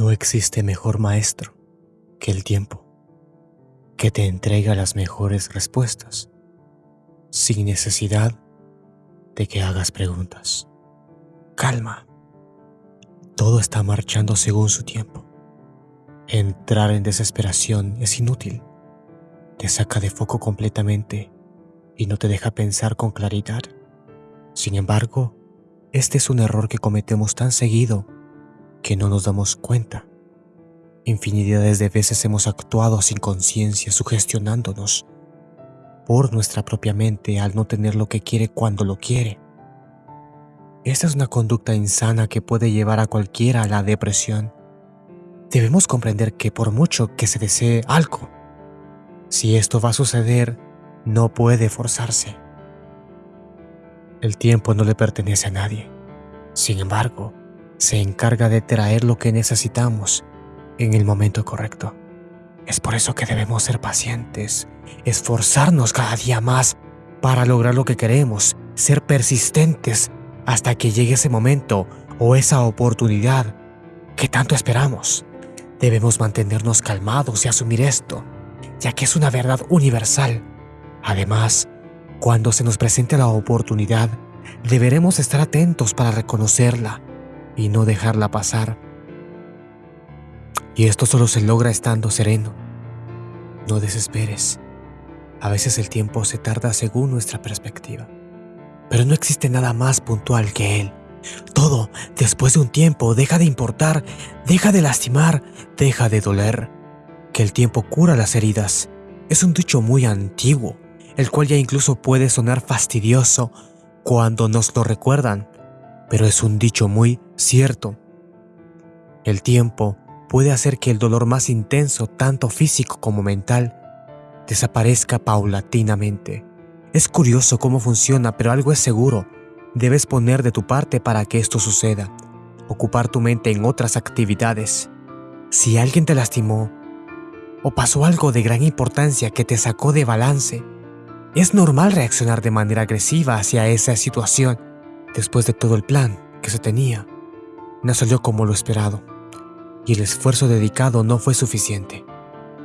No existe mejor maestro que el tiempo, que te entrega las mejores respuestas, sin necesidad de que hagas preguntas. Calma. Todo está marchando según su tiempo. Entrar en desesperación es inútil. Te saca de foco completamente y no te deja pensar con claridad. Sin embargo, este es un error que cometemos tan seguido que no nos damos cuenta. Infinidades de veces hemos actuado sin conciencia, sugestionándonos por nuestra propia mente al no tener lo que quiere cuando lo quiere. Esta es una conducta insana que puede llevar a cualquiera a la depresión. Debemos comprender que por mucho que se desee algo, si esto va a suceder, no puede forzarse. El tiempo no le pertenece a nadie. Sin embargo, se encarga de traer lo que necesitamos en el momento correcto. Es por eso que debemos ser pacientes, esforzarnos cada día más para lograr lo que queremos, ser persistentes hasta que llegue ese momento o esa oportunidad que tanto esperamos. Debemos mantenernos calmados y asumir esto, ya que es una verdad universal. Además, cuando se nos presente la oportunidad, deberemos estar atentos para reconocerla y no dejarla pasar. Y esto solo se logra estando sereno. No desesperes. A veces el tiempo se tarda según nuestra perspectiva. Pero no existe nada más puntual que él. Todo, después de un tiempo, deja de importar, deja de lastimar, deja de doler. Que el tiempo cura las heridas. Es un dicho muy antiguo, el cual ya incluso puede sonar fastidioso cuando nos lo recuerdan, pero es un dicho muy cierto. El tiempo puede hacer que el dolor más intenso, tanto físico como mental, desaparezca paulatinamente. Es curioso cómo funciona, pero algo es seguro. Debes poner de tu parte para que esto suceda. Ocupar tu mente en otras actividades. Si alguien te lastimó o pasó algo de gran importancia que te sacó de balance, es normal reaccionar de manera agresiva hacia esa situación después de todo el plan que se tenía. No salió como lo esperado y el esfuerzo dedicado no fue suficiente.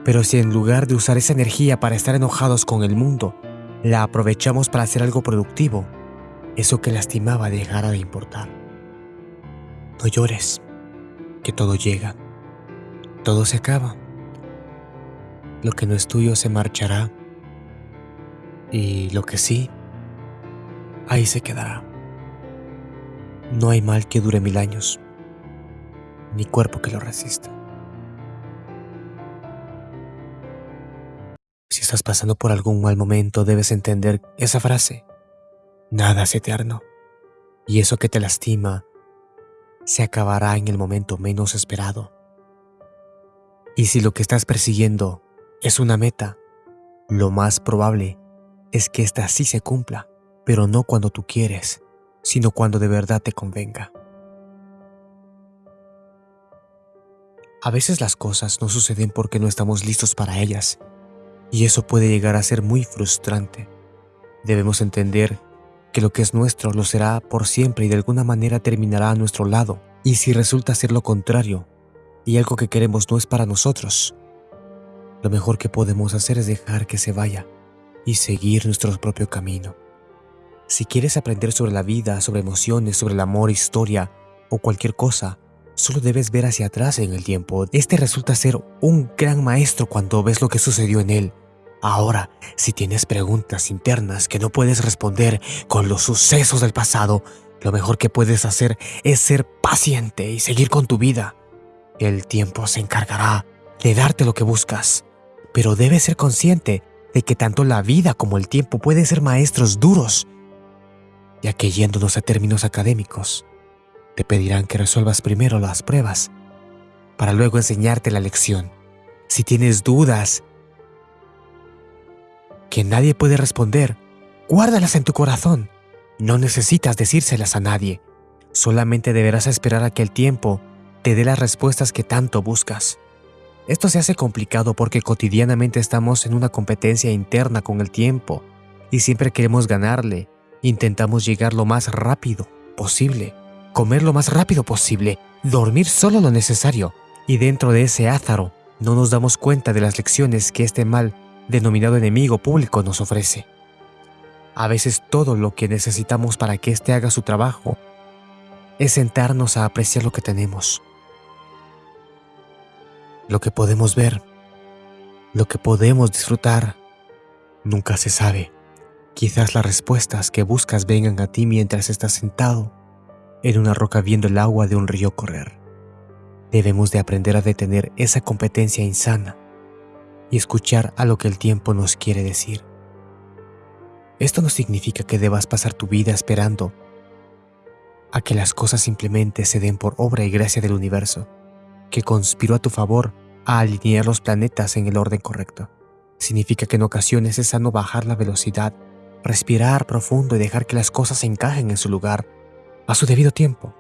Pero si en lugar de usar esa energía para estar enojados con el mundo, la aprovechamos para hacer algo productivo, eso que lastimaba dejará de importar. No llores, que todo llega, todo se acaba. Lo que no es tuyo se marchará y lo que sí, ahí se quedará. No hay mal que dure mil años, ni cuerpo que lo resista. Si estás pasando por algún mal momento, debes entender esa frase. Nada es eterno, y eso que te lastima se acabará en el momento menos esperado. Y si lo que estás persiguiendo es una meta, lo más probable es que ésta sí se cumpla, pero no cuando tú quieres, sino cuando de verdad te convenga. A veces las cosas no suceden porque no estamos listos para ellas, y eso puede llegar a ser muy frustrante. Debemos entender que lo que es nuestro lo será por siempre y de alguna manera terminará a nuestro lado, y si resulta ser lo contrario, y algo que queremos no es para nosotros, lo mejor que podemos hacer es dejar que se vaya y seguir nuestro propio camino. Si quieres aprender sobre la vida, sobre emociones, sobre el amor, historia o cualquier cosa, solo debes ver hacia atrás en el tiempo. Este resulta ser un gran maestro cuando ves lo que sucedió en él. Ahora, si tienes preguntas internas que no puedes responder con los sucesos del pasado, lo mejor que puedes hacer es ser paciente y seguir con tu vida. El tiempo se encargará de darte lo que buscas, pero debes ser consciente de que tanto la vida como el tiempo pueden ser maestros duros, ya que yéndonos a términos académicos, te pedirán que resuelvas primero las pruebas, para luego enseñarte la lección. Si tienes dudas que nadie puede responder, guárdalas en tu corazón. No necesitas decírselas a nadie, solamente deberás esperar a que el tiempo te dé las respuestas que tanto buscas. Esto se hace complicado porque cotidianamente estamos en una competencia interna con el tiempo y siempre queremos ganarle. Intentamos llegar lo más rápido posible, comer lo más rápido posible, dormir solo lo necesario, Y dentro de ese ázaro no nos damos cuenta de las lecciones que este mal denominado enemigo público nos ofrece. A veces todo lo que necesitamos para que éste haga su trabajo es sentarnos a apreciar lo que tenemos, lo que podemos ver, lo que podemos disfrutar. Nunca se sabe. Quizás las respuestas que buscas vengan a ti mientras estás sentado en una roca viendo el agua de un río correr. Debemos de aprender a detener esa competencia insana y escuchar a lo que el tiempo nos quiere decir. Esto no significa que debas pasar tu vida esperando a que las cosas simplemente se den por obra y gracia del universo, que conspiró a tu favor a alinear los planetas en el orden correcto. Significa que en ocasiones es sano bajar la velocidad, respirar profundo y dejar que las cosas se encajen en su lugar a su debido tiempo.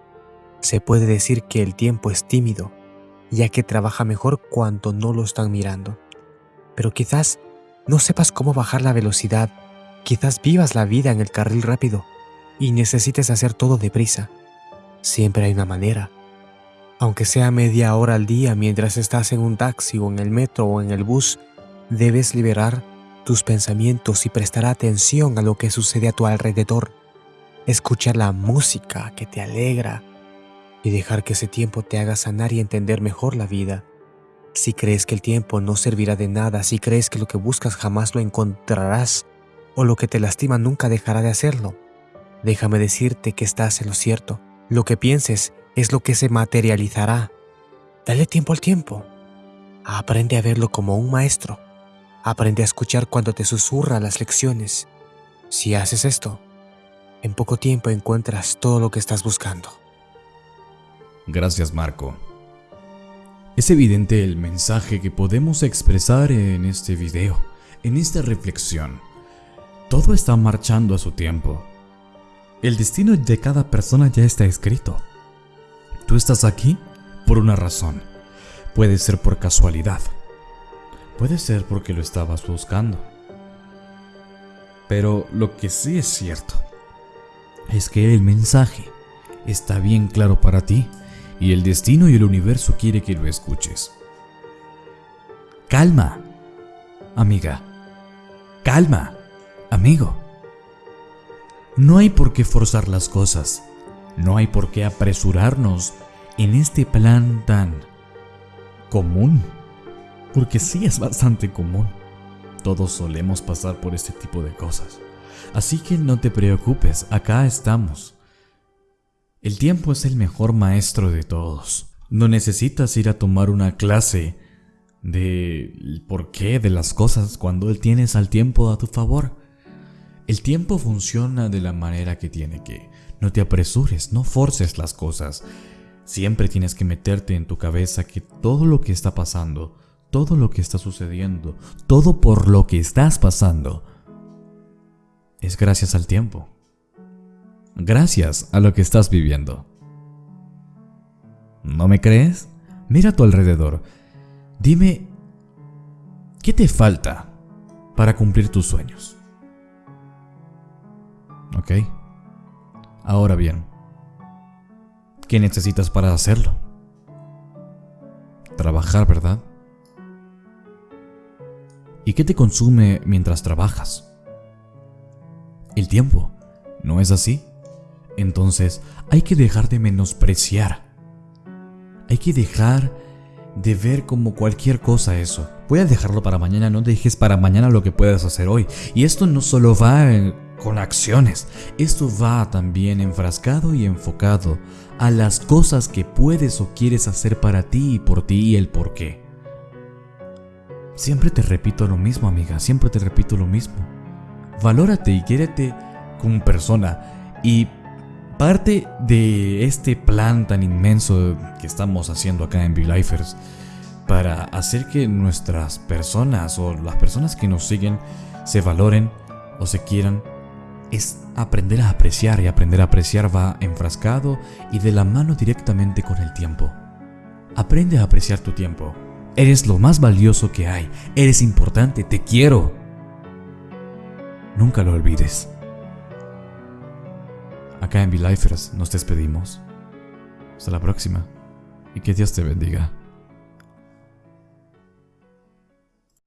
Se puede decir que el tiempo es tímido, ya que trabaja mejor cuando no lo están mirando. Pero quizás no sepas cómo bajar la velocidad, quizás vivas la vida en el carril rápido y necesites hacer todo deprisa. Siempre hay una manera. Aunque sea media hora al día mientras estás en un taxi o en el metro o en el bus, debes liberar tus pensamientos y prestar atención a lo que sucede a tu alrededor. Escuchar la música que te alegra, y dejar que ese tiempo te haga sanar y entender mejor la vida. Si crees que el tiempo no servirá de nada, si crees que lo que buscas jamás lo encontrarás, o lo que te lastima nunca dejará de hacerlo, déjame decirte que estás en lo cierto. Lo que pienses es lo que se materializará. Dale tiempo al tiempo. Aprende a verlo como un maestro. Aprende a escuchar cuando te susurra las lecciones. Si haces esto, en poco tiempo encuentras todo lo que estás buscando. Gracias Marco. Es evidente el mensaje que podemos expresar en este video, en esta reflexión. Todo está marchando a su tiempo. El destino de cada persona ya está escrito. Tú estás aquí por una razón. Puede ser por casualidad. Puede ser porque lo estabas buscando. Pero lo que sí es cierto es que el mensaje está bien claro para ti y el destino y el universo quiere que lo escuches. Calma, amiga. Calma, amigo. No hay por qué forzar las cosas. No hay por qué apresurarnos en este plan tan común. Porque sí es bastante común. Todos solemos pasar por este tipo de cosas. Así que no te preocupes, acá estamos. El tiempo es el mejor maestro de todos. No necesitas ir a tomar una clase de por qué de las cosas cuando tienes al tiempo a tu favor. El tiempo funciona de la manera que tiene que. No te apresures, no forces las cosas. Siempre tienes que meterte en tu cabeza que todo lo que está pasando, todo lo que está sucediendo, todo por lo que estás pasando, es gracias al tiempo gracias a lo que estás viviendo. ¿No me crees? Mira a tu alrededor. Dime, ¿qué te falta para cumplir tus sueños? ¿Ok? Ahora bien, ¿qué necesitas para hacerlo? Trabajar, ¿verdad? ¿Y qué te consume mientras trabajas? El tiempo, ¿no es así? Entonces hay que dejar de menospreciar. Hay que dejar de ver como cualquier cosa eso. A dejarlo para mañana, no dejes para mañana lo que puedas hacer hoy. Y esto no solo va con acciones, esto va también enfrascado y enfocado a las cosas que puedes o quieres hacer para ti y por ti y el por qué. Siempre te repito lo mismo, amiga, siempre te repito lo mismo. Valórate y quiérete como persona y Parte de este plan tan inmenso que estamos haciendo acá en V-Lifers para hacer que nuestras personas o las personas que nos siguen se valoren o se quieran es aprender a apreciar y aprender a apreciar va enfrascado y de la mano directamente con el tiempo. Aprende a apreciar tu tiempo. Eres lo más valioso que hay. Eres importante. Te quiero. Nunca lo olvides. Acá en V-Lifers nos despedimos. Hasta la próxima y que Dios te bendiga.